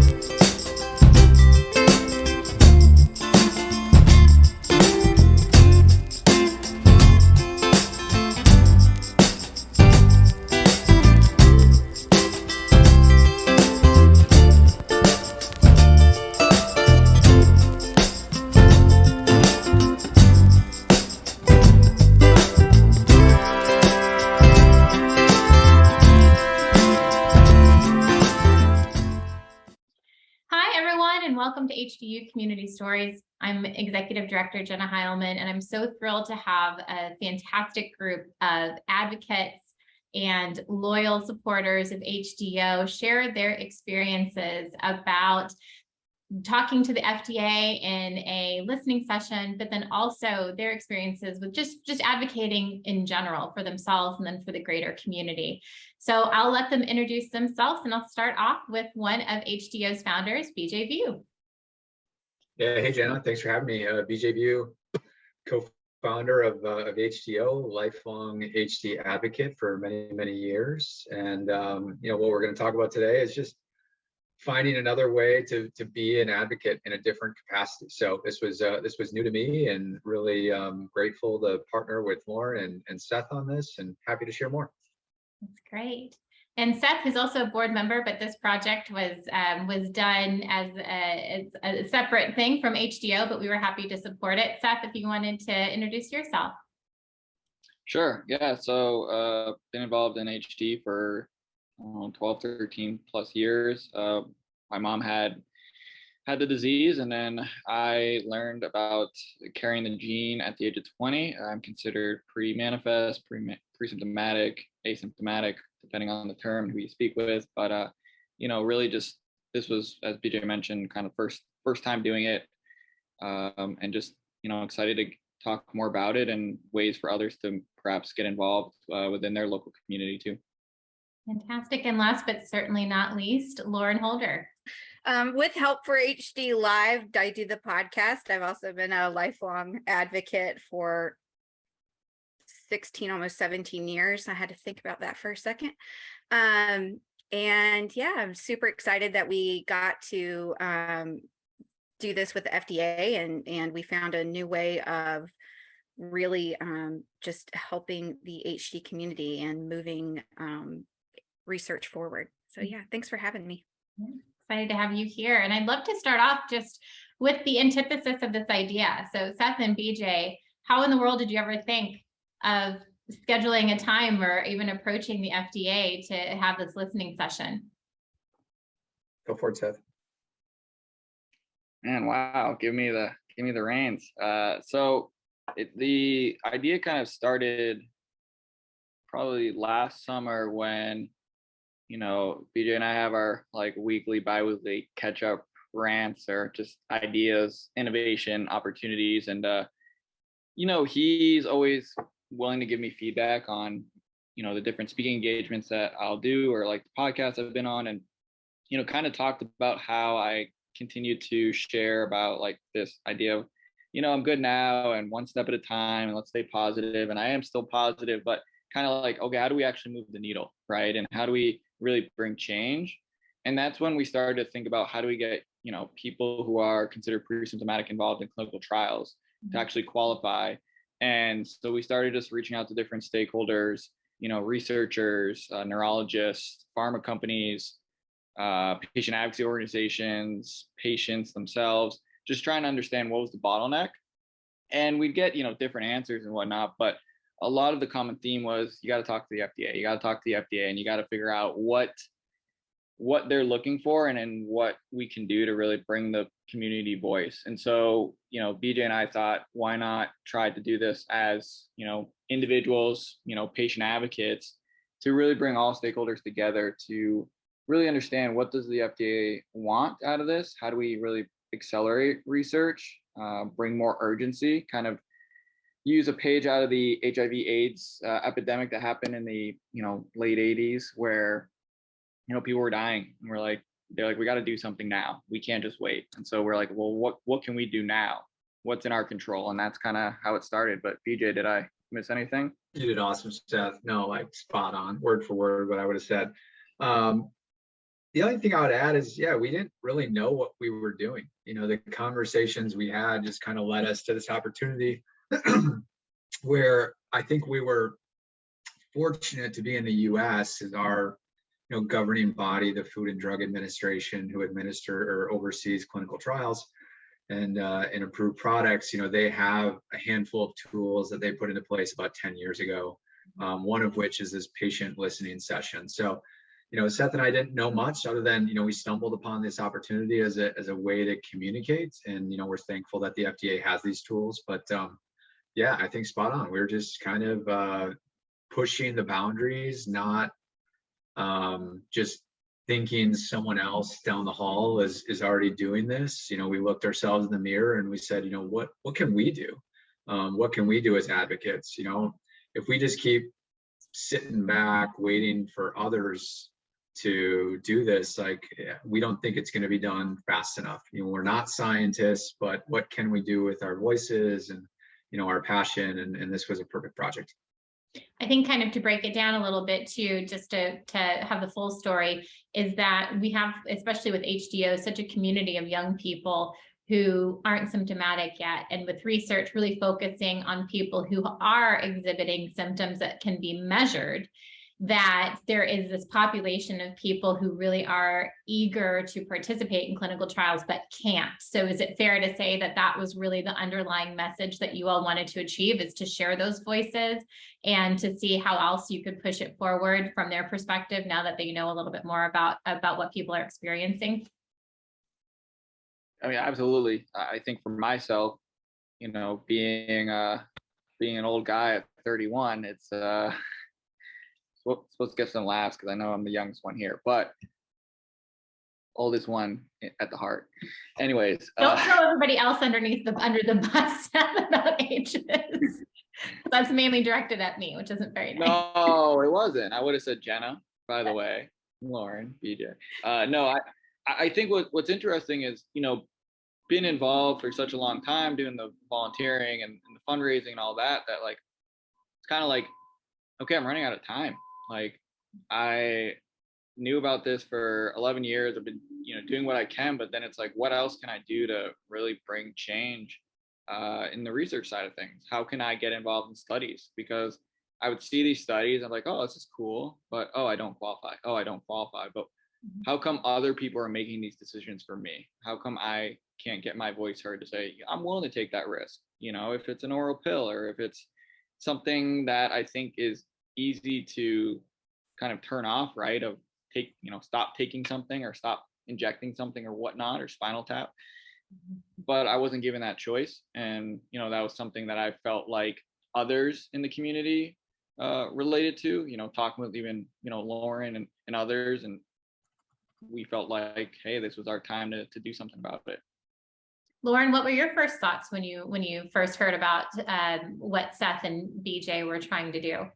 you You community Stories. I'm Executive Director Jenna Heilman, and I'm so thrilled to have a fantastic group of advocates and loyal supporters of HDO share their experiences about talking to the FDA in a listening session, but then also their experiences with just, just advocating in general for themselves and then for the greater community. So I'll let them introduce themselves and I'll start off with one of HDO's founders, BJ Viau. Yeah, hey Jenna, thanks for having me. Uh, BJ Viau, co-founder of, uh, of HDYO, lifelong HD advocate for many, many years. And um, you know what we're going to talk about today is just finding another way to to be an advocate in a different capacity. So this was uh, this was new to me, and really um, grateful to partner with Lauren and, and Seth on this, and happy to share more. That's great. And Seth is also a board member, but this project was um, was done as a, as a, separate thing from HDO, but we were happy to support it. Seth, if you wanted to introduce yourself. Sure. Yeah. So uh, been involved in HD for uh, 12, 13 plus years. Uh, my mom had had the disease and then I learned about carrying the gene at the age of 20. I'm considered pre-manifest, pre-symptomatic, asymptomatic, depending on the term who you speak with. But uh, you know, really just this was, as BJ mentioned, kind of first first time doing it, um, and just you know excited to talk more about it and ways for others to perhaps get involved uh, within their local community too. Fantastic. And last but certainly not least, Lauren Holder. Um, with help for HD Live, I do the podcast. I've also been a lifelong advocate for 16, almost 17 years. I had to think about that for a second. Um, and yeah, I'm super excited that we got to um, do this with the FDA and, and we found a new way of really um, just helping the HD community and moving um, research forward. So yeah, thanks for having me. Excited to have you here. And I'd love to start off just with the antithesis of this idea. So Seth and BJ, how in the world did you ever think of scheduling a time or even approaching the FDA to have this listening session? Go for it, Seth. Man, wow, give me the give me the reins. Uh, so it, the idea kind of started probably last summer when you know BJ and I have our like weekly, bi-weekly catch up rants or just ideas, innovation, opportunities, and uh, you know he's always willing to give me feedback on you know the different speaking engagements that I'll do or like the podcasts I've been on and you know kind of talked about how I continue to share about like this idea of you know I'm good now and one step at a time and let's stay positive and I am still positive but kind of like okay how do we actually move the needle right and how do we really bring change and that's when we started to think about how do we get you know people who are considered pre-symptomatic involved in clinical trials to mm-hmm. actually qualify and so we started just reaching out to different stakeholders, you know, researchers, uh, neurologists, pharma companies, uh, patient advocacy organizations, patients themselves, just trying to understand what was the bottleneck. And we'd get, you know, different answers and whatnot, but a lot of the common theme was you got to talk to the FDA, you got to talk to the FDA and you got to figure out what what they're looking for and then what we can do to really bring the community voice. And so, you know, BJ and I thought, why not try to do this as, you know, individuals, you know, patient advocates to really bring all stakeholders together to really understand what does the FDA want out of this? How do we really accelerate research, uh, bring more urgency, kind of use a page out of the HIV AIDS uh, epidemic that happened in the, you know, late 80s where you know, people were dying and we're like, they're like, we got to do something now. We can't just wait. And so we're like, well, what, what can we do now? What's in our control? And that's kind of how it started. But BJ, did I miss anything? You did awesome, Seth. No, like spot on, word for word, what I would have said. Um, the only thing I would add is, yeah, we didn't really know what we were doing. You know, the conversations we had just kind of led us to this opportunity where I think we were fortunate to be in the US as our you know, governing body, the Food and Drug Administration, who administer or oversees clinical trials and uh, and approved products. You know, they have a handful of tools that they put into place about 10 years ago. Um, one of which is this patient listening session. So, you know, Seth and I didn't know much other than you know we stumbled upon this opportunity as a as a way to communicate, and you know we're thankful that the FDA has these tools. But um, yeah, I think spot on. We're just kind of uh, pushing the boundaries, not um, just thinking someone else down the hall is is already doing this. You know, we looked ourselves in the mirror and we said, you know, what what can we do? Um, what can we do as advocates? You know, if we just keep sitting back waiting for others to do this, like eh, we don't think it's going to be done fast enough. You know, we're not scientists, but what can we do with our voices and you know our passion? And, and this was a perfect project. I think kind of to break it down a little bit too, just to, to have the full story, is that we have, especially with HDO, such a community of young people who aren't symptomatic yet. And with research really focusing on people who are exhibiting symptoms that can be measured, that there is this population of people who really are eager to participate in clinical trials but can't. So is it fair to say that that was really the underlying message that you all wanted to achieve is to share those voices and to see how else you could push it forward from their perspective now that they know a little bit more about about what people are experiencing? I mean, absolutely. I think for myself, you know, being uh being an old guy at 31, it's uh supposed to get some laughs because I know I'm the youngest one here, but oldest one at the heart. Anyways, Don't uh, throw everybody else underneath the under the bus about ages. That's mainly directed at me, which isn't very nice. no, it wasn't. I would have said Jenna, by the way, Lauren, BJ. Uh, no, I I I think what what's interesting is you know been involved for such a long time doing the volunteering and, and the fundraising and all that that like it's kind of like okay i'm running out of time like i knew about this for 11 years i've been you know doing what i can but then it's like what else can i do to really bring change uh, in the research side of things? How can i get involved in studies? Because i would see these studies i'm like oh this is cool but oh i don't qualify. Oh i don't qualify. But Mhm. how come other people are making these decisions for me? How come i can't get my voice heard to say i'm willing to take that risk you know if it's an oral pill or if it's something that i think is easy to kind of turn off right of take you know stop taking something or stop injecting something or whatnot or spinal tap. But i wasn't given that choice. And you know that was something that i felt like others in the community uh, related to you know talking with even you know lauren and, and others. And we felt like hey this was our time to, to do something about it. Lauren, what were your first thoughts when you when you first heard about um, what Seth and BJ were trying to do?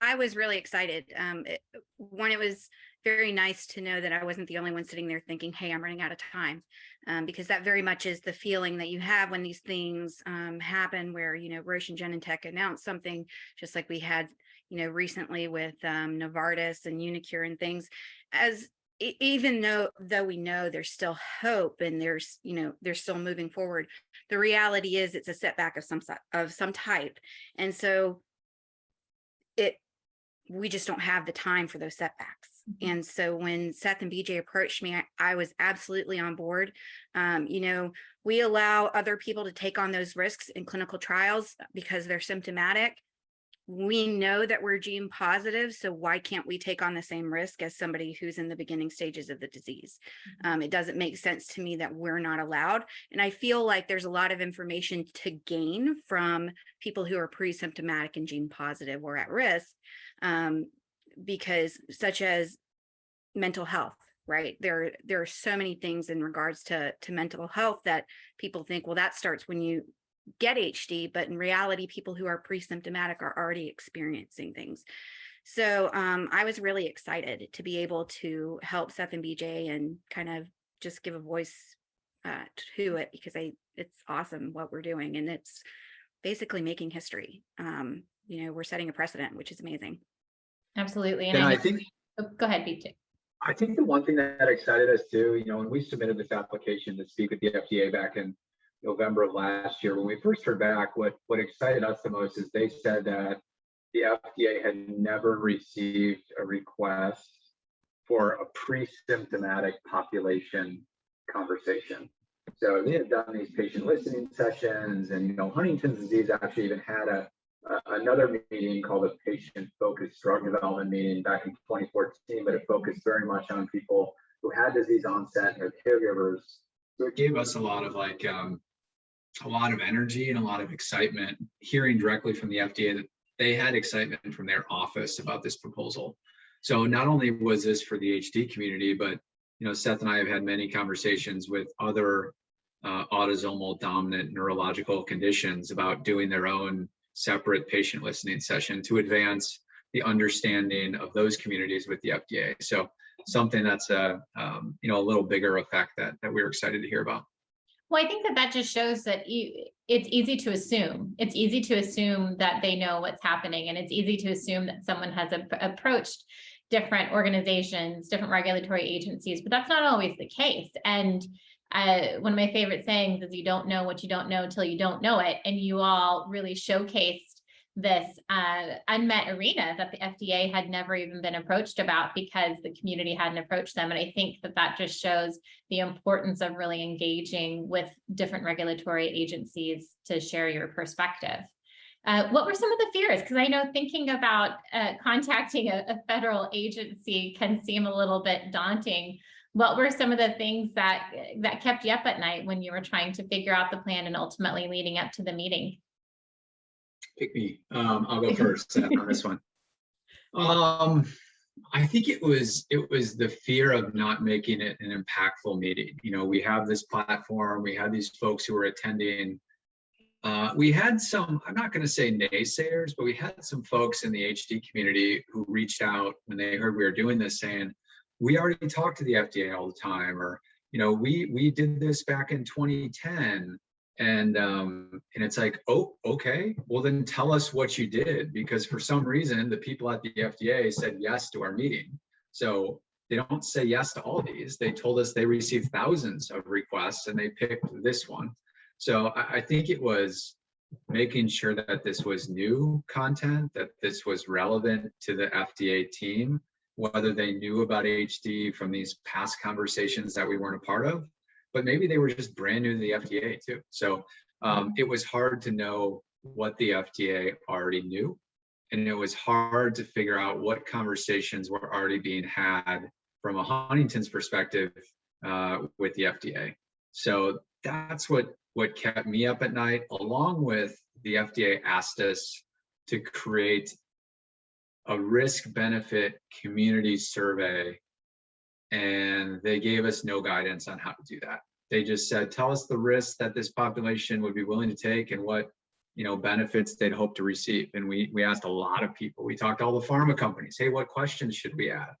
I- was really excited. Um, it, one, it was very nice to know that I wasn't the only one sitting there thinking, "Hey, I'm running out of time," um, because that very much is the feeling that you have when these things um, happen. Where you know Roche and Genentech announced something, just like we had, you know, recently with um, Novartis and uniQure and things. As even though though we know there's still hope and there's you know they're still moving forward, the reality is it's a setback of some of some type, and so it we just don't have the time for those setbacks. Mhm. And so when Seth and BJ approached me, I, I was absolutely on board. Um, you know, we allow other people to take on those risks in clinical trials because they're symptomatic. We know that we're gene positive, so why can't we take on the same risk as somebody who's in the beginning stages of the disease? Um, it doesn't make sense to me that we're not allowed. And I feel like there's a lot of information to gain from people who are pre-symptomatic and gene positive or at risk um, because such as mental health right? There there are so many things in regards to to mental health that people think well that starts when you get hd but in reality people who are pre-symptomatic are already experiencing things. So um, i was really excited to be able to help seth and bj and kind of just give a voice uh, to it because i it's awesome what we're doing and it's basically making history. Um, you know we're setting a precedent which is amazing Absolutely. And I know- think oh, go ahead, BJ. I think the one thing that excited us too, you know, when we submitted this application to speak with the FDA back in November of last year, when we first heard back, what what excited us the most is they said that the FDA had never received a request for a pre-symptomatic population conversation. So they had done these patient listening sessions and, you know, Huntington's disease actually even had a, a- another meeting called a patient focused drug development meeting back in 2014, but it focused very much on people who had disease onset and their caregivers. So it gave us a lot of like, um, a lot of energy and a lot of excitement hearing directly from the FDA that they had excitement from their office about this proposal. So not only was this for the HD community, but you know, Seth and I have had many conversations with other uh, autosomal dominant neurological conditions about doing their own separate patient listening session to advance the understanding of those communities with the FDA. So something that's a um, you know a little bigger effect that that we're excited to hear about. Well, I think that that just shows that you, it's easy to assume. It's easy to assume that they know what's happening and it's easy to assume that someone has ap- approached different organizations, different regulatory agencies, but that's not always the case. And uh, one of my favorite sayings is you don't know what you don't know until you don't know it. And you all really showcased this uh, unmet arena that the FDA had never even been approached about because the community hadn't approached them. And I think that that just shows the importance of really engaging with different regulatory agencies to share your perspective. Uh, what were some of the fears? Because I know thinking about uh, contacting a, a federal agency can seem a little bit daunting. What were some of the things that that kept you up at night when you were trying to figure out the plan and ultimately leading up to the meeting? Pick me. Um, I'll go first on this one. Um, I think it was it was the fear of not making it an impactful meeting. You know, we have this platform, we had these folks who were attending. Uh, we had some, I'm not going to say naysayers, but we had some folks in the HD community who reached out when they heard we were doing this saying, we already talk to the FDA all the time, or, you know, we we did this back in 2010 and um and it's like oh okay well then tell us what you did because for some reason the people at the fda said yes to our meeting. So they don't say yes to all these. They told us they received thousands of requests and they picked this one. So i, I think it was making sure that this was new content that this was relevant to the fda team whether they knew about hd from these past conversations that we weren't a part of but maybe they were just brand new to the FDA too. So um, it was hard to know what the FDA already knew. And it was hard to figure out what conversations were already being had from a Huntington's perspective uh, with the FDA. So that's what what kept me up at night, along with the FDA asked us to create a risk benefit community survey and they gave us no guidance on how to do that. They just said, tell us the risks that this population would be willing to take and what you know benefits they'd hope to receive. And we we asked a lot of people. We talked to all the pharma companies. Hey, what questions should we add?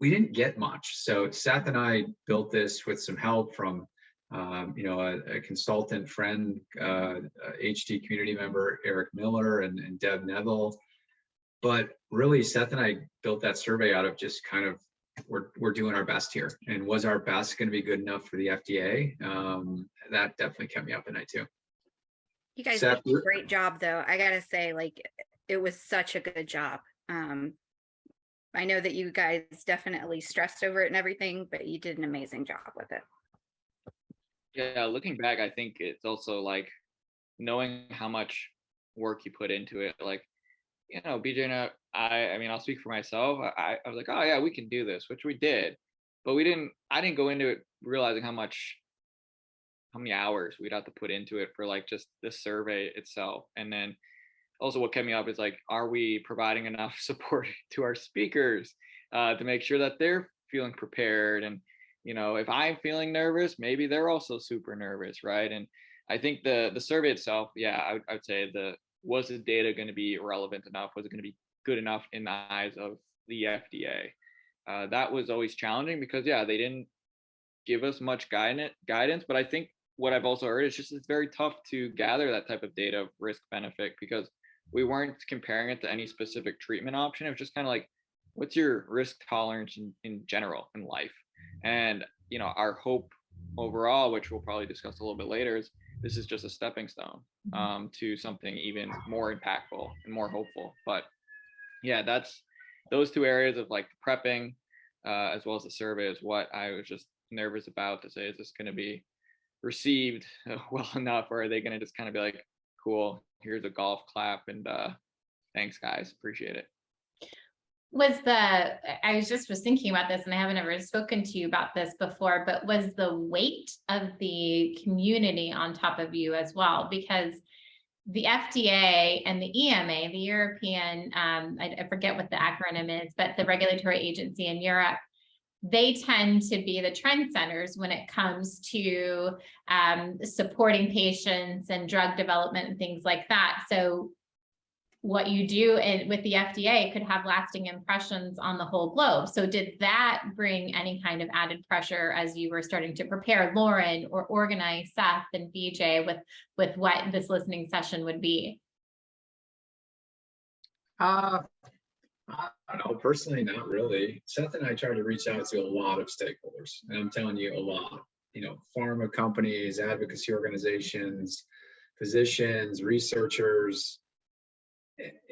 We didn't get much. So Seth and I built this with some help from um, you know a, a consultant friend, uh, a HD community member Eric Miller and, and Deb Neville. But really, Seth and I built that survey out of just kind of we're we're doing our best here. And was our best going to be good enough for the FDA? Um, that definitely kept me up at night too. You guys Seth, did a great job though. I gotta say, like, it was such a good job. Um, I know that you guys definitely stressed over it and everything, but you did an amazing job with it. Yeah, looking back, I think it's also like knowing how much work you put into it. Like, you know, BJ and I, I, mean, I'll speak for myself. I, I was like, oh yeah, we can do this, which we did, but we didn't. I didn't go into it realizing how much, how many hours we'd have to put into it for like just the survey itself, and then also what kept me up is like, are we providing enough support to our speakers uh, to make sure that they're feeling prepared and you know if i'm feeling nervous maybe they're also super nervous right and i think the the survey itself yeah i I would say the was the data going to be relevant enough? Was it going to be good enough in the eyes of the fda uh, that was always challenging because yeah they didn't give us much guidance guidance but i think what i've also heard is just it's very tough to gather that type of data of risk benefit because we weren't comparing it to any specific treatment option. It was just kind of like what's your risk tolerance in, in general in life? And you know, our hope overall, which we'll probably discuss a little bit later, is this is just a stepping stone Mhm. um, to something even more impactful and more hopeful. But yeah, that's those two areas of like prepping uh, as well as the survey is what I was just nervous about to say, is this going to be received well enough or are they going to just kind of be like, cool, here's a golf clap and uh, thanks guys, appreciate it. Was the, I was just was thinking about this and I haven't ever spoken to you about this before, but was the weight of the community on top of you as well? Because the FDA and the EMA, the European, um, I, I forget what the acronym is, but the regulatory agency in Europe, they tend to be the trend centers when it comes to um, supporting patients and drug development and things like that. So what you do in, with the FDA could have lasting impressions on the whole globe. So did that bring any kind of added pressure as you were starting to prepare Lauren or organize Seth and BJ with, with what this listening session would be? Uh, I don't know, personally, not really. Seth and I tried to reach out to a lot of stakeholders, and I'm telling you, a lot. You know, pharma companies, advocacy organizations, physicians, researchers.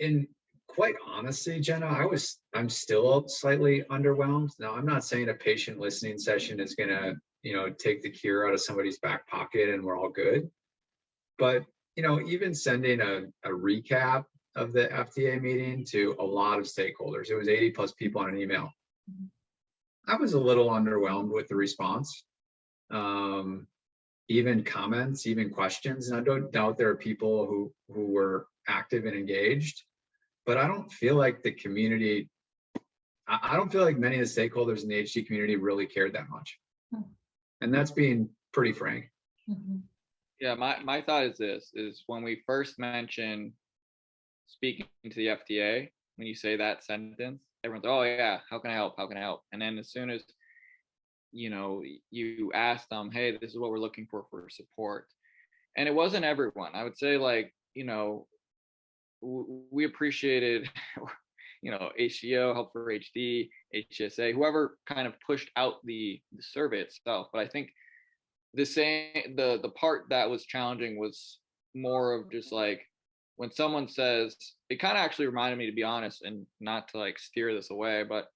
And quite honestly, Jenna, I was, I'm still slightly underwhelmed. Now, I'm not saying a patient listening session is gonna, you know, take the cure out of somebody's back pocket and we're all good. But, you know, even sending a, a recap of the FDA meeting to a lot of stakeholders. It was 80 plus people on an email. Mhm. I was a little underwhelmed with the response. Um, even comments, even questions, and I don't doubt there are people who who were active and engaged, but I don't feel like the community. I, I don't feel like many of the stakeholders in the HD community really cared that much, Hmm. and that's being pretty frank. Mhm. Yeah, my, my thought is this, is when we first mention speaking to the FDA, when you say that sentence, everyone's, oh yeah, how can I help? How can I help? And then as soon as, you know, you ask them, hey, this is what we're looking for for support. And it wasn't everyone. I would say like, you know, w- we appreciated, you know, HCO, Help for HD, HSA, whoever kind of pushed out the, the survey itself. But I think the same the the part that was challenging was more of just like when someone says it kind of actually reminded me to be honest and not to like steer this away but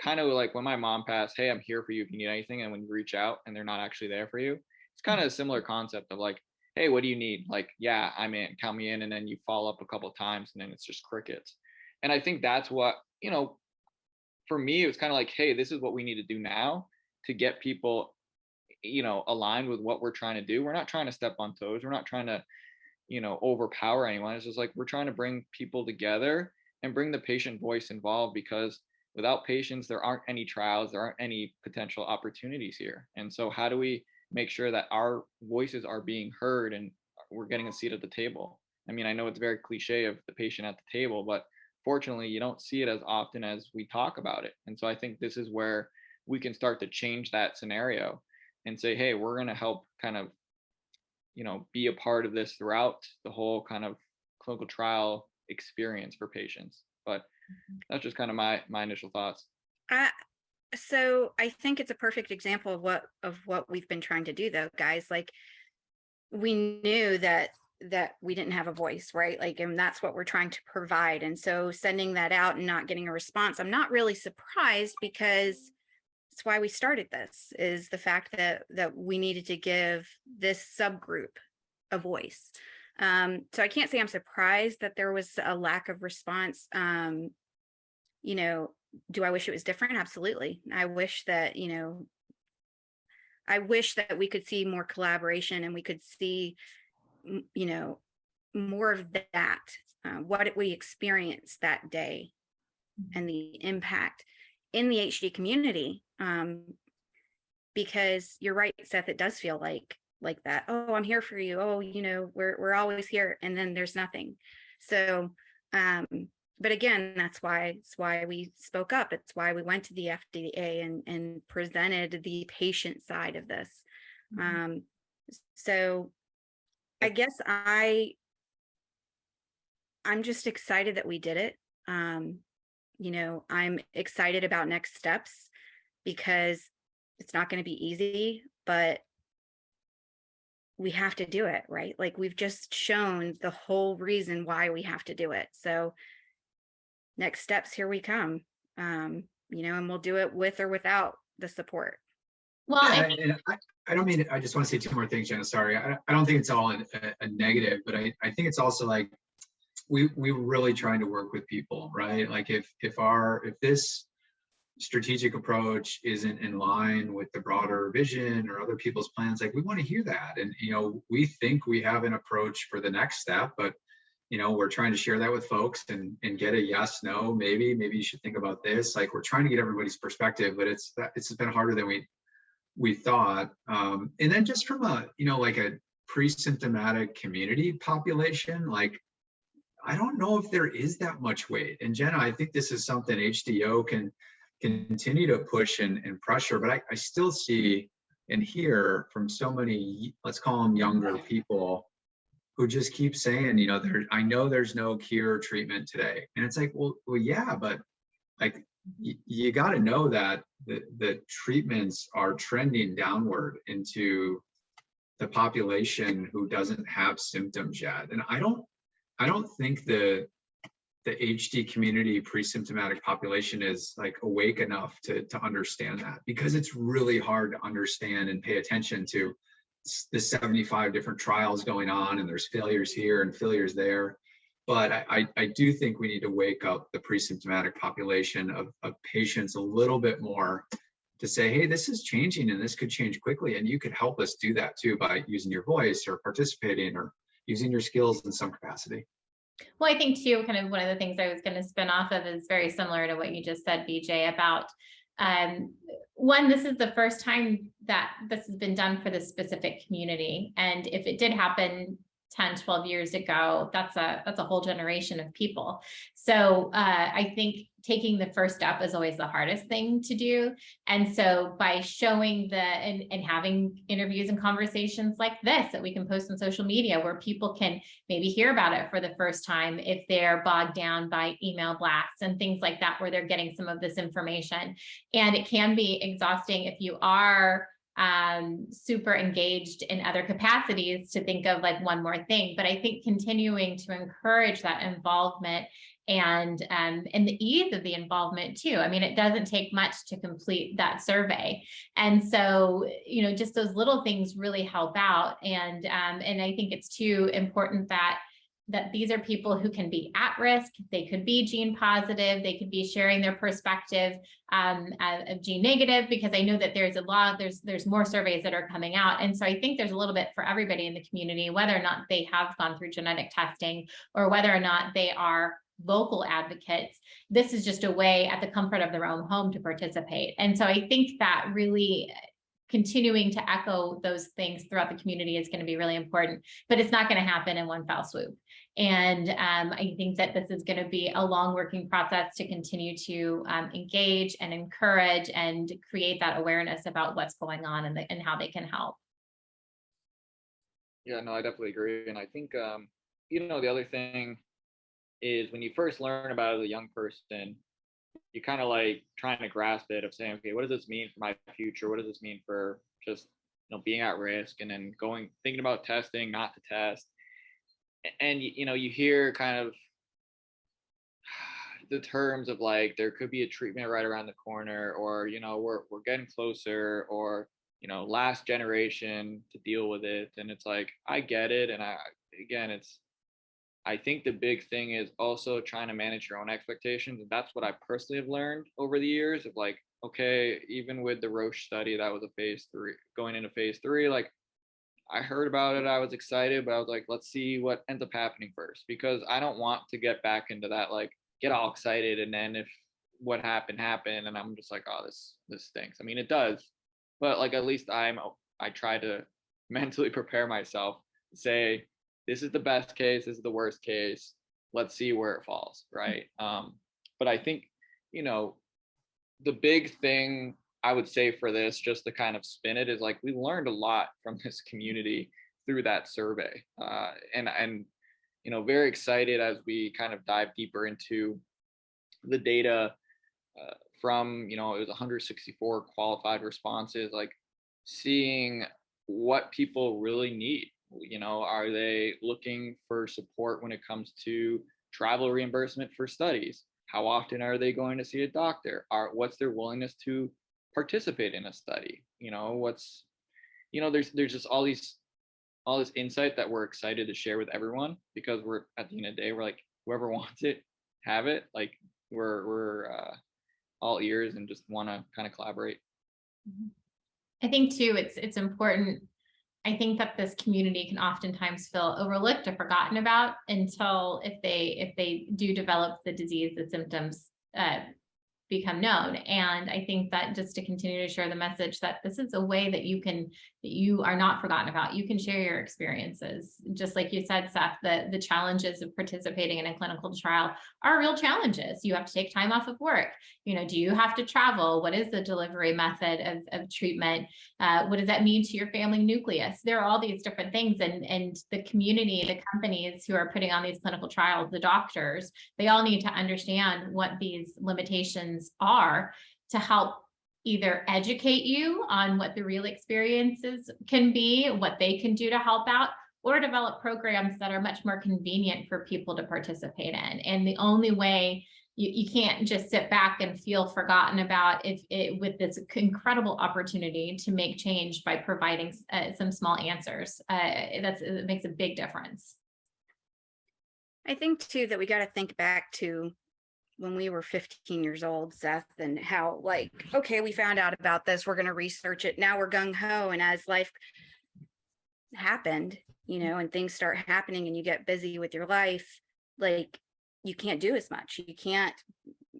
kind of like when my mom passed hey i'm here for you if you need anything and when you reach out and they're not actually there for you it's kind of mm-hmm. a similar concept of like hey what do you need? Like yeah i'm in count me in and then you follow up a couple times and then it's just crickets. And i think that's what you know for me it was kind of like hey this is what we need to do now to get people you know aligned with what we're trying to do. We're not trying to step on toes. We're not trying to you know overpower anyone. It's just like we're trying to bring people together and bring the patient voice involved because without patients there aren't any trials. There aren't any potential opportunities here. And so how do we make sure that our voices are being heard and uh, we're getting a seat at the table i mean i know it's very cliche of the patient at the table but fortunately you don't see it as often as we talk about it and so i think this is where we can start to change that scenario and say, hey, we're going to help kind of, you know, be a part of this throughout the whole kind of clinical trial experience for patients. But mm-hmm. that's just kind of my my initial thoughts. I, so I think it's a perfect example of what of what we've been trying to do though, guys. Like we knew that that we didn't have a voice, right? Like, and that's what we're trying to provide. And so sending that out and not getting a response, I'm not really surprised because it's why we started this is the fact that that we needed to give this subgroup a voice. Um, so I can't say I'm surprised that there was a lack of response. Um, you know, do I wish it was different? Absolutely. I wish that, you know, I wish that we could see more collaboration and we could see, you know, more of that, uh, what we experienced that day and the impact in the HD community. Um, because you're right, Seth, it does feel like like that. Oh, I'm here for you. Oh, you know, we're we're always here, and then there's nothing. So, um, but again, that's why it's why we spoke up. It's why we went to the FDA and and presented the patient side of this. Mhm. Um, so I guess I I'm just excited that we did it. Um, you know, I'm excited about next steps because it's not going to be easy, but we have to do it, right? Like we've just shown the whole reason why we have to do it. So next steps, here we come. Um, you know, and we'll do it with or without the support. Well, I Yeah, think- I, I don't mean, I just want to say two more things, Jenna, sorry. I, I don't think it's all a, a negative, but I, I think it's also like, we, we were really trying to work with people, right? Like if, if our, if this strategic approach isn't in line with the broader vision or other people's plans, like we want to hear that. And, you know, we think we have an approach for the next step, but you know, we're trying to share that with folks and, and get a yes, no, maybe, maybe you should think about this. Like we're trying to get everybody's perspective, but it's, it's been harder than we, we thought. Um, and then just from a, you know, like a pre-symptomatic community population, like, I don't know if there is that much weight. And Jenna, I think this is something HDO can continue to push and, and pressure, but I, I still see and hear from so many, let's call them younger people who just keep saying, you know, there, I know there's no cure or treatment today. And it's like, well, well, yeah, but like, you got to know that the, the treatments are trending downward into the population who doesn't have symptoms yet. And I don't, I don't think the, the HD community pre-symptomatic population is like awake enough to, to understand that because it's really hard to understand and pay attention to the 75 different trials going on and there's failures here and failures there. But I, I, do think we need to wake up the pre-symptomatic population of, of patients a little bit more to say, hey, this is changing and this could change quickly. And you could help us do that too by using your voice or participating or using your skills in some capacity. Well, I think too, kind of one of the things I was going to spin off of is very similar to what you just said, BJ, about um, one, this is the first time that this has been done for this specific community. And if it did happen 10, 12 years ago, that's a that's a whole generation of people. So uh, I think taking the first step is always the hardest thing to do. And so by showing the and, and having interviews and conversations like this that we can post on social media where people can maybe hear about it for the first time if they're bogged down by email blasts and things like that, where they're getting some of this information. And it can be exhausting if you are um, super engaged in other capacities to think of like one more thing. But I think continuing to encourage that involvement and um, and the ease of the involvement too. I mean, it doesn't take much to complete that survey, and so you know, just those little things really help out. And um, and I think it's too important that that these are people who can be at risk. They could be gene positive. They could be sharing their perspective um, of gene negative because I know that there's a lot, there's there's more surveys that are coming out. And so I think there's a little bit for everybody in the community, whether or not they have gone through genetic testing or whether or not they are vocal advocates. This is just a way at the comfort of their own home to participate. And so I think that really continuing to echo those things throughout the community is going to be really important, but it's not going to happen in one fell swoop. And um, I think that this is going to be a long working process to continue to um, engage and encourage and create that awareness about what's going on and, the, and how they can help. Yeah, no, I definitely agree. And I think, um, you know, the other thing is when you first learn about it as a young person, you kind of like trying to grasp it of saying, okay, what does this mean for my future? What does this mean for just, you know, being at risk and then going, thinking about testing, not to test. And, you know, you hear kind of the terms of like, there could be a treatment right around the corner or, you know, we're, we're getting closer or, you know, last generation to deal with it. And it's like, I get it. And I, again, it's, I think the big thing is also trying to manage your own expectations. And that's what I personally have learned over the years of like, okay, even with the Roche study, that was a phase three, going into phase three, like I heard about it, I was excited, but I was like, let's see what ends up happening first because I don't want to get back into that, like get all excited. And then if what happened happened and I'm just like, oh, this, this stinks. I mean, it does, but like, at least I'm, I try to mentally prepare myself say, this is the best case, this is the worst case. Let's see where it falls, right? Um, but I think, you know, the big thing I would say for this, just to kind of spin it, is like we learned a lot from this community through that survey, uh, and and you know, very excited as we kind of dive deeper into the data uh, from you know it was 164 qualified responses like seeing what people really need. You know are they looking for support when it comes to travel reimbursement for studies? How often are they going to see a doctor? Are what's their willingness to participate in a study you know what's you know there's there's just all these all this insight that we're excited to share with everyone because we're at the end of the day we're like whoever wants it have it like we're we're uh, all ears and just want to kind of collaborate I think too, it's, it's important. I think that this community can oftentimes feel overlooked or forgotten about until if they, if they do develop the disease, the symptoms, uh, become known. And I think that just to continue to share the message that this is a way that you can, that you are not forgotten about. You can share your experiences. Just like you said, Seth, the, the challenges of participating in a clinical trial are real challenges. You have to take time off of work. You know, do you have to travel? What is the delivery method of, of treatment? Uh, what does that mean to your family nucleus? There are all these different things and, and the community, the companies who are putting on these clinical trials, the doctors, they all need to understand what these limitations are to help either educate you on what the real experiences can be, what they can do to help out, or develop programs that are much more convenient for people to participate in. And the only way you, you can't just sit back and feel forgotten about if it with this incredible opportunity to make change by providing uh, some small answers. Uh, that's it makes a big difference. I think too that we got to think back to when we were 15 years old, Seth, and how like, okay, we found out about this, we're going to research it. Now we're gung ho. And as life happened, you know, and things start happening and you get busy with your life, like you can't do as much. You can't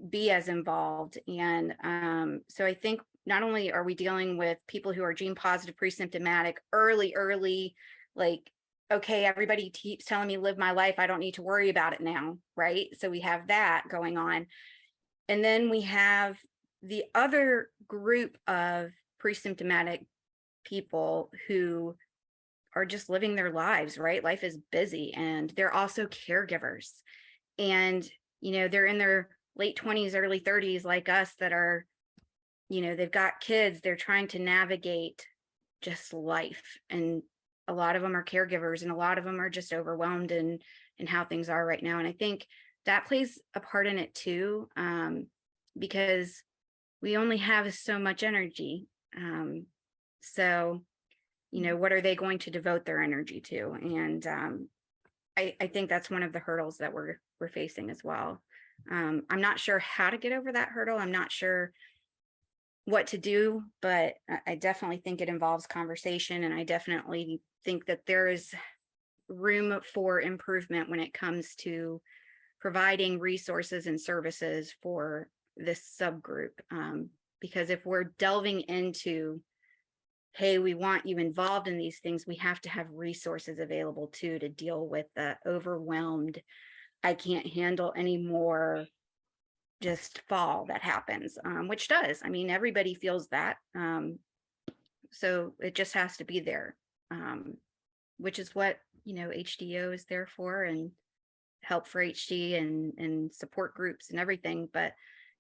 be as involved. And um, so I think not only are we dealing with people who are gene positive, pre-symptomatic, early, early, like okay, everybody keeps telling me live my life. I don't need to worry about it now, right? So we have that going on. And then we have the other group of pre-symptomatic people who are just living their lives, right? Life is busy and they're also caregivers. And, you know, they're in their late 20s, early 30s like us that are, you know, they've got kids, they're trying to navigate just life and a lot of them are caregivers and a lot of them are just overwhelmed in in how things are right now and i think that plays a part in it too um, because we only have so much energy um, so you know what are they going to devote their energy to? And um, I, I think that's one of the hurdles that we're we're facing as well. Um, i'm not sure how to get over that hurdle i'm not sure what to do, but I definitely think it involves conversation and I definitely think that there is room for improvement when it comes to providing resources and services for this subgroup. Um, because if we're delving into, hey, we want you involved in these things, we have to have resources available too to deal with the overwhelmed, I can't handle anymore just fall that happens, um, which does. I mean, everybody feels that. Um, so it just has to be there, um, which is what, you know, HDO is there for and help for HD and, and support groups and everything. But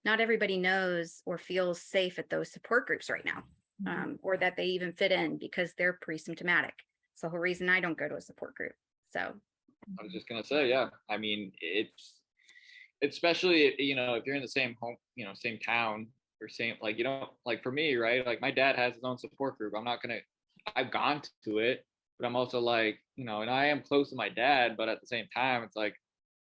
not everybody knows or feels safe at those support groups right now, Mhm. um, or that they even fit in because they're pre-symptomatic. It's the whole reason I don't go to a support group. So I was just gonna say, yeah. I mean, it's especially you know if you're in the same home, you know, same town or same like you know like for me, right? Like my dad has his own support group. I'm not gonna. I've gone to it, but I'm also like you know, and I am close to my dad, but at the same time, it's like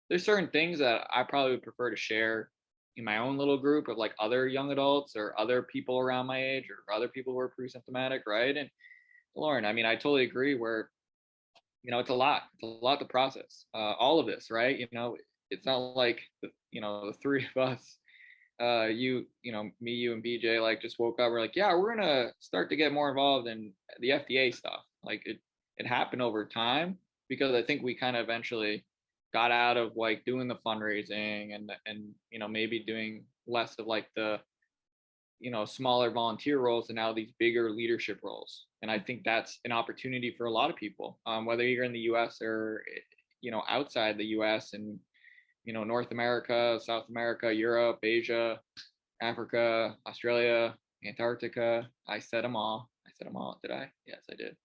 there's certain things that I probably would prefer to share in my own little group of like other young adults or other people around my age or other people who are pre-symptomatic, right? And Lauren, I mean, I totally agree. Where you know, it's a lot. It's a lot to process. Uh, all of this, right? You know, it's not like the, you know the three of us, uh, you you know me, you and BJ like just woke up. We're like, yeah, we're gonna start to get more involved in the FDA stuff. Like it it happened over time because I think we kind of eventually got out of like doing the fundraising and and you know maybe doing less of like the you know smaller volunteer roles and now these bigger leadership roles and i think that's an opportunity for a lot of people um, whether you're in the us or you know outside the us and you know, North America, South America, Europe, Asia, Africa, Australia, Antarctica. I said them all. I said them all. Did I? Yes, I did.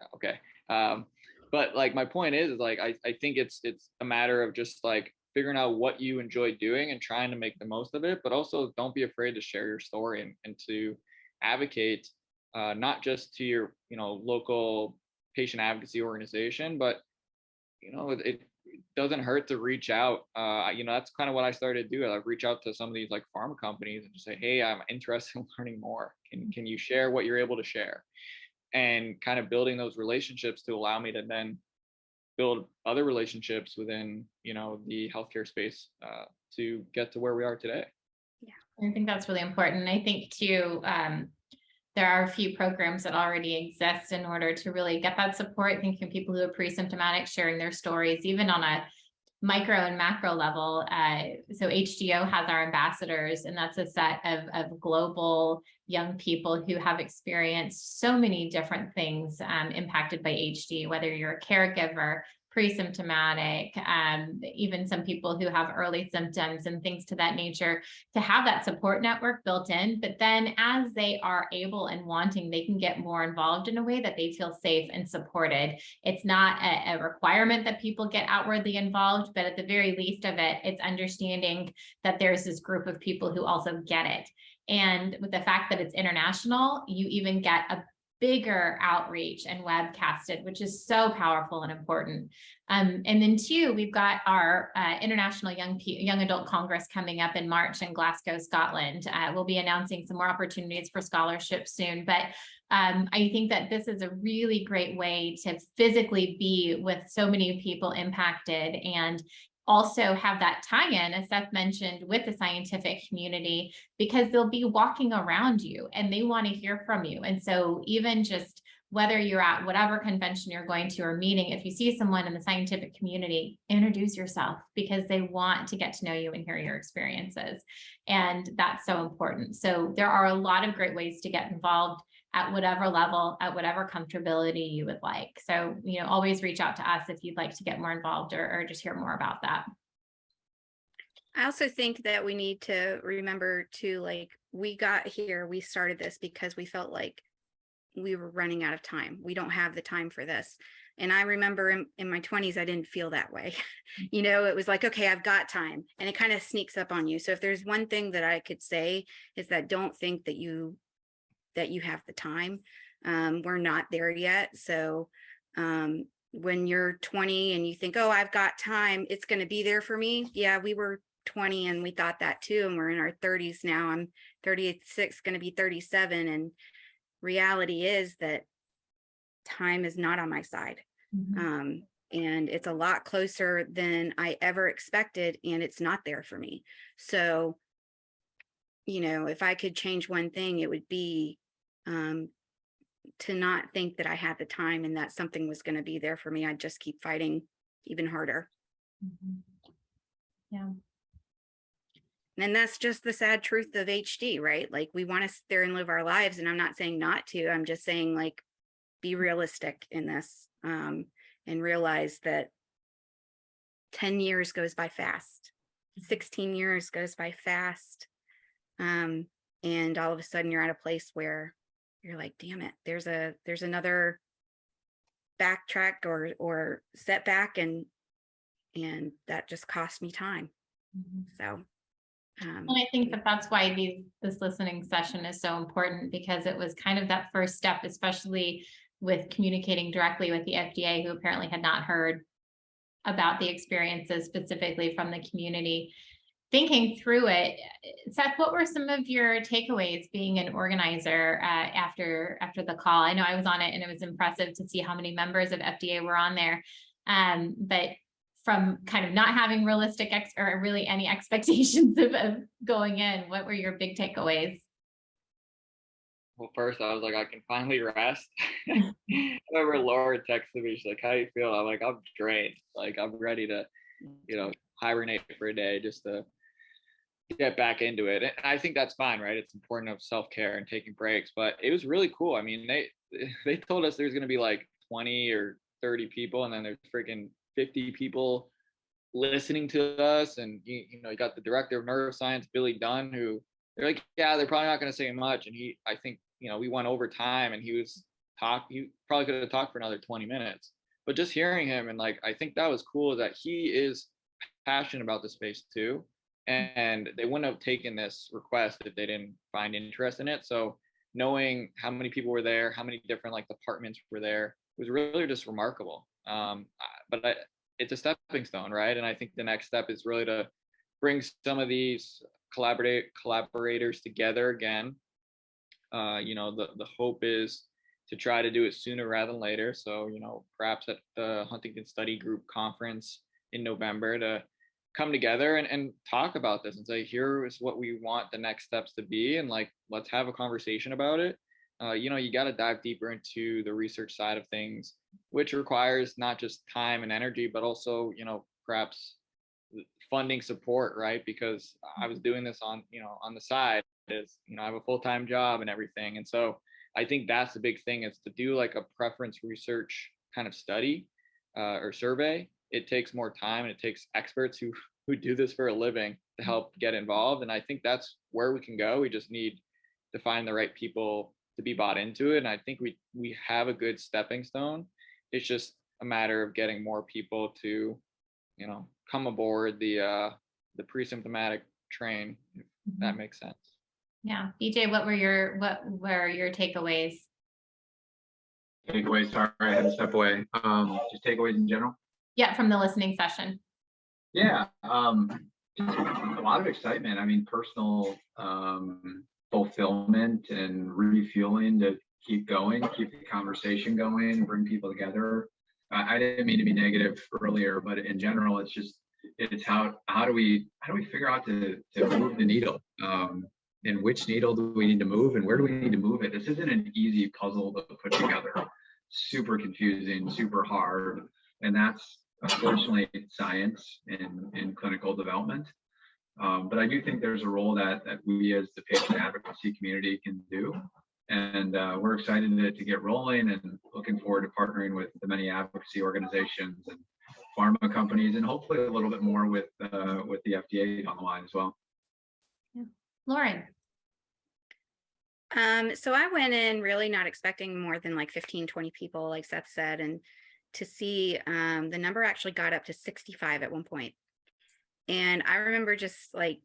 Yeah, okay. Um, but like my point is, is like I, I think it's it's a matter of just like figuring out what you enjoy doing and trying to make the most of it, but also don't be afraid to share your story and, and to advocate uh, not just to your you know local patient advocacy organization, but you know it, it doesn't hurt to reach out. Uh, you know that's kind of what I started to do. I reach out to some of these like pharma companies and just say, hey, I'm interested in learning more. Can can you share what you're able to share? And kind of building those relationships to allow me to then build other relationships within you know the healthcare space uh, to get to where we are today. Yeah, I think that's really important. I think too, um, there are a few programs that already exist in order to really get that support, thinking people who are pre-symptomatic, sharing their stories, even on a micro and macro level. Uh, so HDYO has our ambassadors, and that's a set of, of global young people who have experienced so many different things um, impacted by HD, whether you're a caregiver, pre-symptomatic, um, even some people who have early symptoms and things to that nature, to have that support network built in. But then as they are able and wanting, they can get more involved in a way that they feel safe and supported. It's not a, a requirement that people get outwardly involved, but at the very least of it, it's understanding that there's this group of people who also get it. And with the fact that it's international, you even get a bigger outreach and webcasted, which is so powerful and important. Um, and then two, we've got our uh, International Young Young Adult Congress coming up in March in Glasgow, Scotland. Uh, we'll be announcing some more opportunities for scholarships soon, but um, I think that this is a really great way to physically be with so many people impacted and also have that tie-in, as Seth mentioned, with the scientific community, because they'll be walking around you and they want to hear from you. And so even just whether you're at whatever convention you're going to or meeting, if you see someone in the scientific community, introduce yourself because they want to get to know you and hear your experiences. And that's so important. So there are a lot of great ways to get involved at whatever level, at whatever comfortability you would like. So, you know, always reach out to us if you'd like to get more involved or, or just hear more about that. I also think that we need to remember to like, we got here, we started this because we felt like we were running out of time. We don't have the time for this. And I remember in, in my 20s, I didn't feel that way. you know, it was like, okay, I've got time. And it kind of sneaks up on you. So if there's one thing that I could say is that don't think that you that you have the time. Um, we're not there yet. So um, when you're 20 and you think, oh, I've got time, it's going to be there for me. Yeah, we were 20 and we thought that too. And we're in our 30s now. I'm 36, going to be 37. And reality is that time is not on my side. Mm -hmm. um, and it's a lot closer than I ever expected. And it's not there for me. So, you know, if I could change one thing, it would be um, to not think that I had the time and that something was going to be there for me. I'd just keep fighting even harder. Mm -hmm. Yeah. And that's just the sad truth of HD, right? Like we want to sit there and live our lives. And I'm not saying not to, I'm just saying like, be realistic in this um, and realize that 10 years goes by fast. Mm-hmm. 16 years goes by fast. Um, and all of a sudden you're at a place where you're like, damn it, there's a there's another backtrack or or setback and and that just cost me time. Mm -hmm. So um, and I think that that's why these this listening session is so important because it was kind of that first step, especially with communicating directly with the FDA, who apparently had not heard about the experiences specifically from the community thinking through it, Seth, what were some of your takeaways being an organizer uh, after after the call? I know I was on it and it was impressive to see how many members of FDA were on there. Um, but from kind of not having realistic ex or really any expectations of, of going in, what were your big takeaways? Well, first I was like, I can finally rest. I remember Laura texted me, she's like, how do you feel? I'm like, I'm drained. Like I'm ready to, you know, hibernate for a day just to get back into it. And I think that's fine, right? It's important of self-care and taking breaks, but it was really cool. I mean, they they told us there's going to be like 20 or 30 people and then there's freaking 50 people listening to us and you, you know you got the director of neuroscience billy dunn who they're like yeah they're probably not going to say much and he i think you know we went over time and he was talk He probably could have talked for another 20 minutes but just hearing him and like i think that was cool that he is passionate about the space too and they wouldn't have taken this request if they didn't find interest in it. So knowing how many people were there how many different like departments were there was really just remarkable. Um but I, it's a stepping stone right? And i think the next step is really to bring some of these collaborate collaborators together again. Uh you know the the hope is to try to do it sooner rather than later. So you know perhaps at the huntington study group conference in november to come together and, and talk about this and say here is what we want the next steps to be and like let's have a conversation about it. Uh, you know you got to dive deeper into the research side of things which requires not just time and energy but also you know perhaps funding support right? Because i was doing this on you know on the side is you know i have a full-time job and everything and so i think that's the big thing is to do like a preference research kind of study uh, or survey it takes more time and it takes experts who who do this for a living to help get involved and i think that's where we can go we just need to find the right people to be bought into it and i think we we have a good stepping stone it's just a matter of getting more people to you know come aboard the uh the pre-symptomatic train if that makes sense Yeah, BJ, what were your, what were your takeaways? Takeaways, sorry, I had to step away. Um, just takeaways in general. Yeah, from the listening session. Yeah, um, a lot of excitement. I mean, personal, um, fulfillment and refueling to keep going, keep the conversation going, bring people together. I, I didn't mean to be negative earlier, but in general, it's just, it's how, how do we, how do we figure out to, to move the needle? Um, and which needle do we need to move and where do we need to move it? This isn't an easy puzzle to put together. Super confusing, super hard. And that's unfortunately science in, in clinical development. Um, but I do think there's a role that, that we as the patient advocacy community can do. And uh, we're excited to, to get rolling and looking forward to partnering with the many advocacy organizations and pharma companies and hopefully a little bit more with uh, with the FDA on the line as well. Yeah. Lauren, Um, so I went in really not expecting more than like 15, 20 people, like Seth said, and to see um the number actually got up to 65 at one point. And I remember just like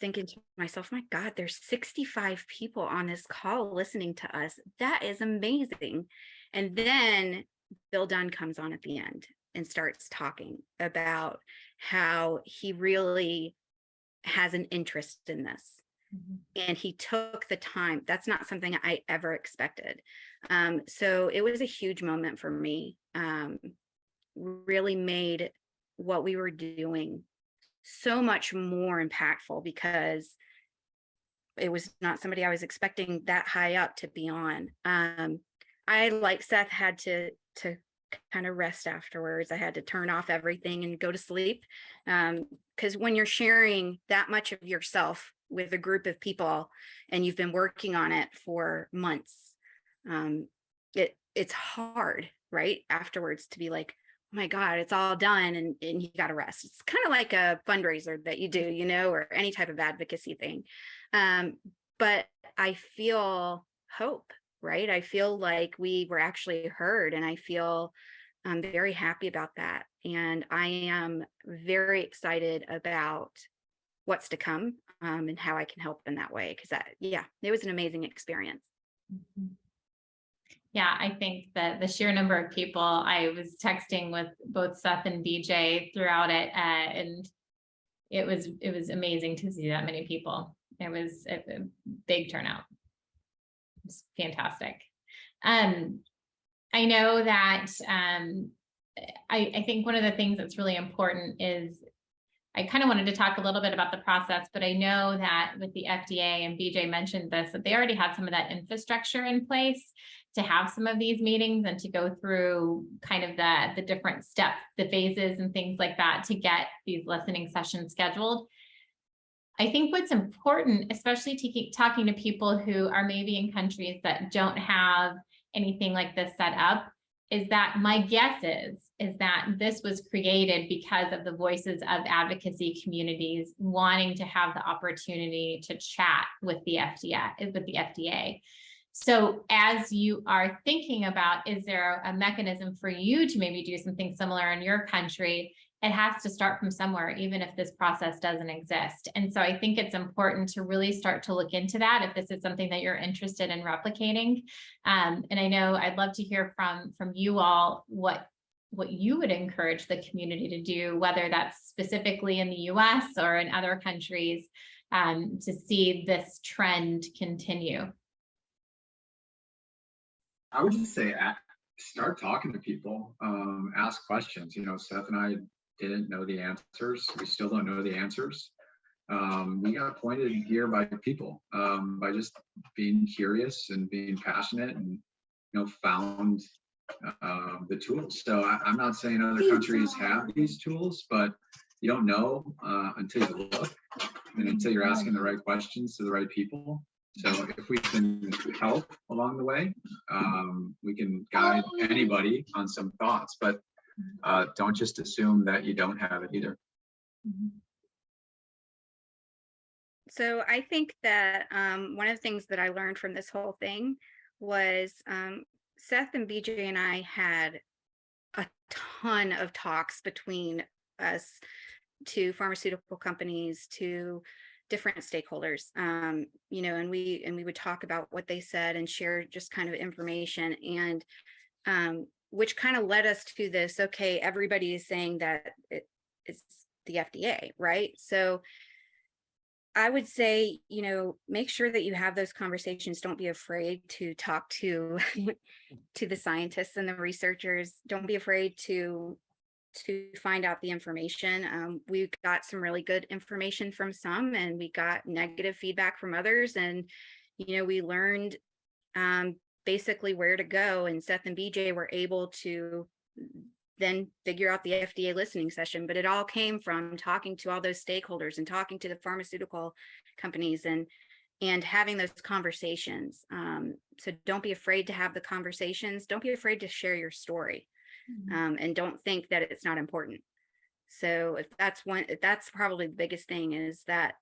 thinking to myself, my God, there's 65 people on this call listening to us. That is amazing. And then Bill Dunn comes on at the end and starts talking about how he really has an interest in this and he took the time. That's not something I ever expected. Um, so it was a huge moment for me. Um, really made what we were doing so much more impactful because it was not somebody I was expecting that high up to be on. Um, I, like Seth, had to to kind of rest afterwards. I had to turn off everything and go to sleep. Um, because when you're sharing that much of yourself with a group of people and you've been working on it for months, um, it it's hard, right? Afterwards to be like, oh my God, it's all done and, and you got to rest. It's kind of like a fundraiser that you do, you know, or any type of advocacy thing. Um, but I feel hope, right? I feel like we were actually heard and I feel I'm very happy about that. And I am very excited about what's to come um, and how I can help in that way. Because that, yeah, it was an amazing experience. Mhm. Yeah, I think that the sheer number of people, I was texting with both Seth and BJ throughout it, uh, and it was, it was amazing to see that many people. It was a, a big turnout. It's fantastic. Um, I know that, um, I, I think one of the things that's really important is I kind of wanted to talk a little bit about the process, but I know that with the FDA and BJ mentioned this, that they already had some of that infrastructure in place to have some of these meetings and to go through kind of the, the different steps, the phases and things like that to get these listening sessions scheduled. I think what's important, especially to keep talking to people who are maybe in countries that don't have anything like this set up, is that my guess is, is that this was created because of the voices of advocacy communities wanting to have the opportunity to chat with the FDA, with the FDA. So as you are thinking about, is there a mechanism for you to maybe do something similar in your country? It has to start from somewhere, even if this process doesn't exist. And so I think it's important to really start to look into that if this is something that you're interested in replicating. Um, and I know I'd love to hear from, from you all what what you would encourage the community to do, whether that's specifically in the US or in other countries, um, to see this trend continue. I would just say, start talking to people, um, ask questions. You know, Seth and I didn't know the answers. We still don't know the answers. Um, we got pointed here by people, um, by just being curious and being passionate and, you know, found uh, the tools. So I, I'm not saying other countries have these tools, but you don't know uh, until you look and until you're asking the right questions to the right people. So if we can help along the way, um, we can guide anybody on some thoughts, but uh, don't just assume that you don't have it either. So I think that um, one of the things that I learned from this whole thing was um, Seth and BJ and I had a ton of talks between us to pharmaceutical companies to different stakeholders um you know and we and we would talk about what they said and share just kind of information and um which kind of led us to this okay everybody is saying that it, it's the FDA right so I would say, you know, make sure that you have those conversations. Don't be afraid to talk to to the scientists and the researchers. Don't be afraid to to find out the information. Um, we got some really good information from some and we got negative feedback from others. And, you know, we learned um, basically where to go and Seth and BJ were able to then figure out the FDA listening session, but it all came from talking to all those stakeholders and talking to the pharmaceutical companies and and having those conversations. Um, so don't be afraid to have the conversations. Don't be afraid to share your story um, and don't think that it's not important. So if that's one, if that's probably the biggest thing is that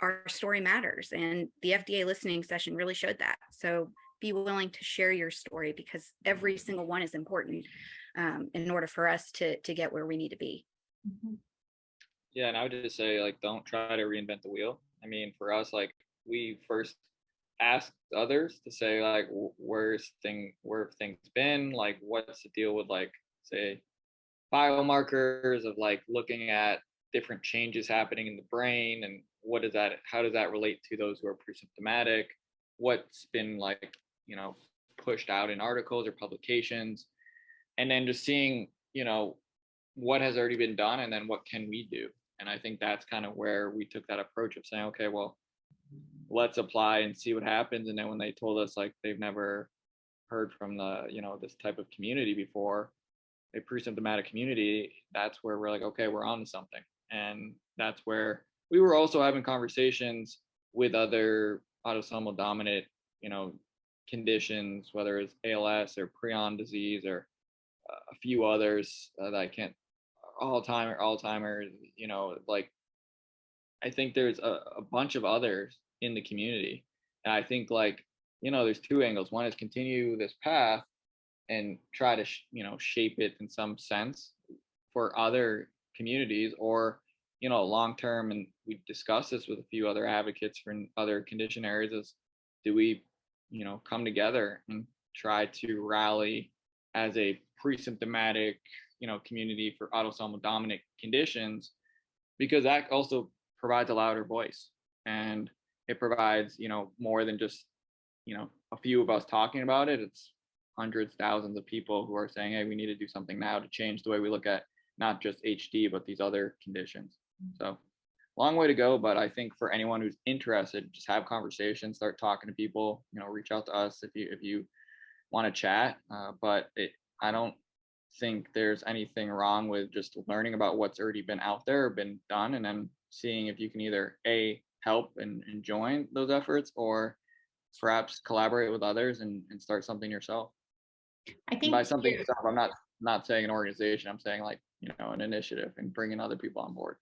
our story matters and the FDA listening session really showed that. So be willing to share your story because every single one is important um, in order for us to to get where we need to be. Mhm. Yeah, and I would just say like don't try to reinvent the wheel. I mean, for us, like we first asked others to say like where's thing where have things been, like what's the deal with like say biomarkers of like looking at different changes happening in the brain and what does that how does that relate to those who are pre-symptomatic? What's been like, you know, pushed out in articles or publications. And then just seeing, you know, what has already been done and then what can we do? And i think that's kind of where we took that approach of saying okay well let's apply and see what happens. And then when they told us like they've never heard from the you know this type of community before a pre-symptomatic community that's where we're like okay we're on to something. And that's where we were also having conversations with other autosomal dominant you know conditions whether it's als or prion disease or a few others uh, that I can't Alzheimer, Alzheimer's, you know, like I think there's a, a bunch of others in the community. And I think like, you know, there's two angles. One is continue this path and try to, you know, shape it in some sense for other communities or, you know, long term. And we discussed this with a few other advocates for other condition areas is do we, you know, come together and try to rally as a pre-symptomatic, you know, community for autosomal dominant conditions, because that also provides a louder voice and it provides, you know, more than just, you know, a few of us talking about it. It's hundreds, thousands of people who are saying, hey, we need to do something now to change the way we look at not just HD, but these other conditions. Mm. So long way to go, but I think for anyone who's interested, just have conversations, start talking to people, you know, reach out to us if you if you want to chat. Uh, but it, I don't think there's anything wrong with just learning about what's already been out there, been done, and then seeing if you can either a help and, and join those efforts or perhaps collaborate with others and, and start something yourself. I think. By something itself, I'm not, not saying an organization, I'm saying like, you know, an initiative and bringing other people on board.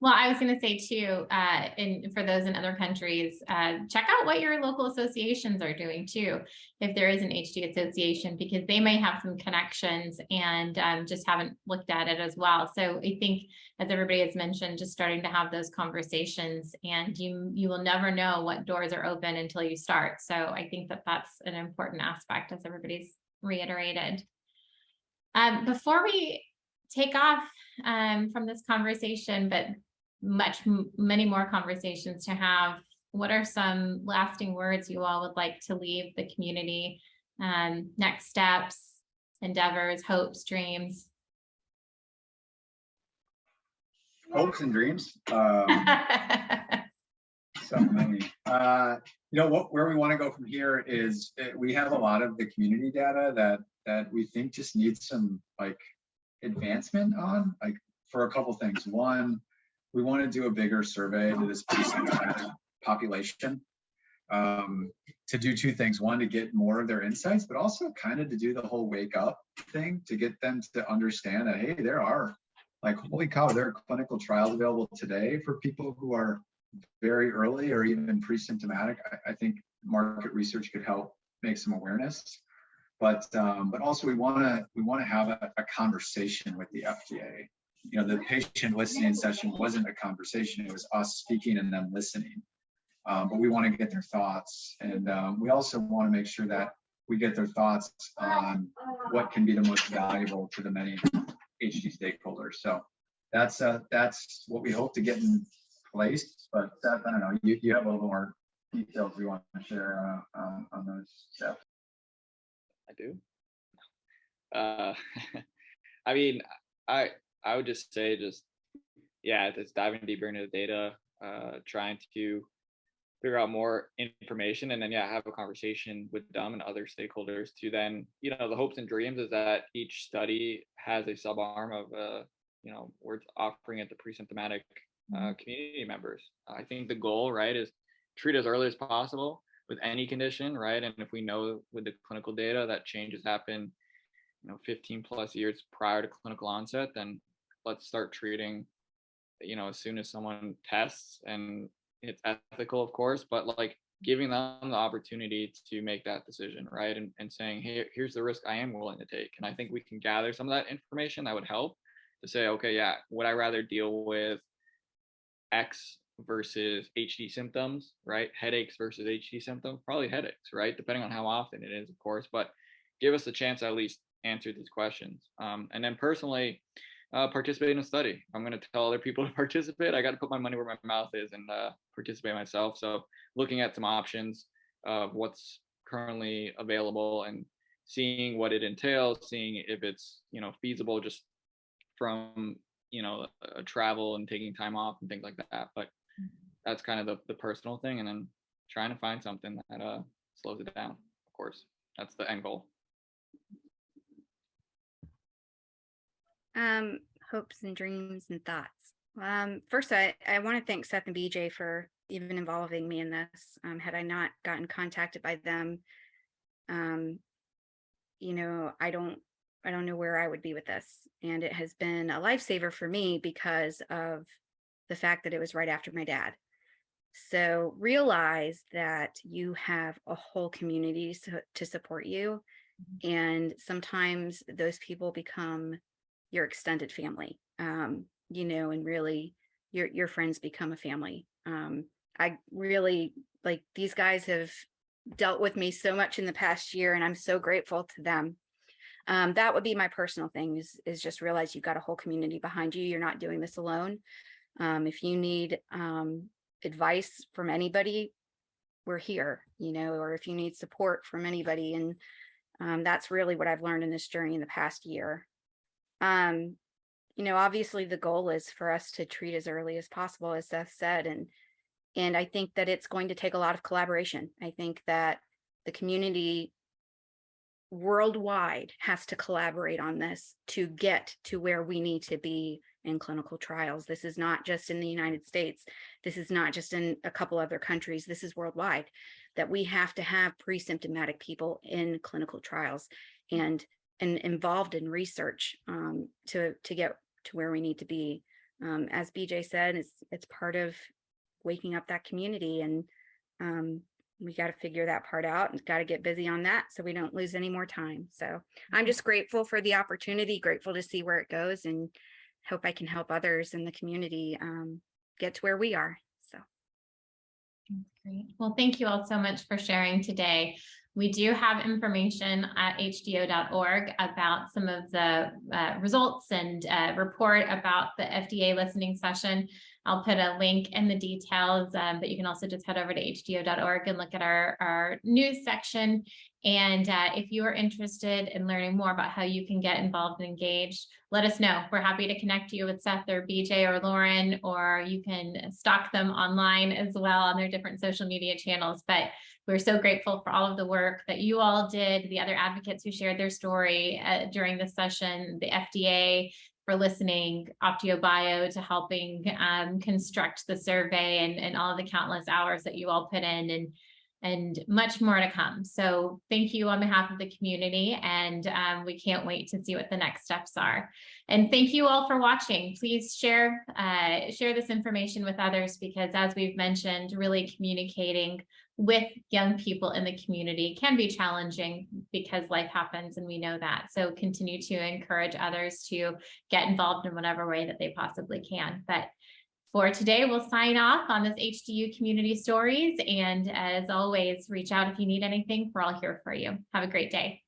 Well, I was gonna say too, uh, and for those in other countries, uh, check out what your local associations are doing too. If there is an HD association, because they may have some connections and, um, just haven't looked at it as well. So I think, as everybody has mentioned, just starting to have those conversations and you, you will never know what doors are open until you start. So I think that that's an important aspect as everybody's reiterated. Um, before we take off, um, from this conversation, but much, many more conversations to have. What are some lasting words you all would like to leave the community? Um, next steps, endeavors, hopes, dreams? Hopes and dreams. Um, so many. Uh, you know what? Where we want to go from here is uh, we have a lot of the community data that that we think just needs some like advancement on, like for a couple things. One, we want to do a bigger survey to this population um, to do two things. One, to get more of their insights, but also kind of to do the whole wake up thing to get them to understand that hey, there are like holy cow, there are clinical trials available today for people who are very early or even pre-symptomatic. I, I think market research could help make some awareness. But um, but also we want to we want to have a, a conversation with the FDA. You know, the patient listening session wasn't a conversation; it was us speaking and them listening. Um, but we want to get their thoughts, and um, we also want to make sure that we get their thoughts on what can be the most valuable to the many HD stakeholders. So that's uh, that's what we hope to get in place. But Seth, I don't know, you, you have a little more details we want to share uh, on, on those steps. I do. Uh, I mean, I I would just say just yeah, it's diving deeper into the data, uh, trying to figure out more information, and then yeah, have a conversation with them and other stakeholders to then you know the hopes and dreams is that each study has a sub arm of uh you know we're offering it to pre-symptomatic uh, community members. I think the goal right is treat as early as possible with any condition, right? And if we know with the clinical data that changes happen, you know, 15 plus years prior to clinical onset, then let's start treating, you know, as soon as someone tests and it's ethical, of course, but like giving them the opportunity to make that decision, right? And, and saying, hey, here's the risk I am willing to take. And I think we can gather some of that information that would help to say, okay, yeah, would I rather deal with X versus HD symptoms, right? Headaches versus HD symptoms, probably headaches, right? Depending on how often it is, of course, but give us a chance at least answer these questions. Um, and then personally, uh, participate in a study. I'm going to tell other people to participate. I got to put my money where my mouth is and uh, participate myself. So looking at some options of what's currently available and seeing what it entails, seeing if it's, you know, feasible just from, you know, uh, travel and taking time off and things like that. But that's kind of the, the personal thing and then trying to find something that uh slows it down of course that's the end goal Um, hopes and dreams and thoughts. Um, first, I, I want to thank Seth and BJ for even involving me in this. Um, had I not gotten contacted by them, um, you know, I don't, I don't know where I would be with this. And it has been a lifesaver for me because of the fact that it was right after my dad. So realize that you have a whole community so- to support you. And sometimes those people become your extended family um you know and really your your friends become a family um i really like these guys have dealt with me so much in the past year and i'm so grateful to them. Um that would be my personal thing is is just realize you've got a whole community behind you you're not doing this alone. Um if you need um advice from anybody we're here you know or if you need support from anybody and um, that's really what i've learned in this journey in the past year um you know obviously the goal is for us to treat as early as possible as seth said and and i think that it's going to take a lot of collaboration. I think that the community worldwide has to collaborate on this to get to where we need to be in clinical trials. This is not just in the united states. This is not just in a couple other countries. This is worldwide that we have to have pre-symptomatic people in clinical trials. And and involved in research um, to to get to where we need to be. Um, as BJ said, it's it's part of waking up that community and um, we got to figure that part out and got to get busy on that so we don't lose any more time. So I'm just grateful for the opportunity, grateful to see where it goes and hope I can help others in the community um, get to where we are. So That's Great. Well, thank you all so much for sharing today. We do have information at hdyo.org about some of the uh, results and uh, report about the FDA listening session. I'll put a link in the details, um, but you can also just head over to hdyo.org and look at our, our news section. And uh, if you are interested in learning more about how you can get involved and engaged, let us know. We're happy to connect you with Seth or BJ or Lauren, or you can stalk them online as well on their different social media channels. But we're so grateful for all of the work that you all did, the other advocates who shared their story uh, during this session, the FDA for listening, Optio Bio to helping um, construct the survey and, and all the countless hours that you all put in and and much more to come. So thank you on behalf of the community and um, we can't wait to see what the next steps are. And thank you all for watching. Please share, uh, share this information with others because as we've mentioned, really communicating with young people in the community can be challenging because life happens and we know that. So continue to encourage others to get involved in whatever way that they possibly can. But for today, we'll sign off on this HDYO Community Stories. And as always, reach out if you need anything. We're all here for you. Have a great day.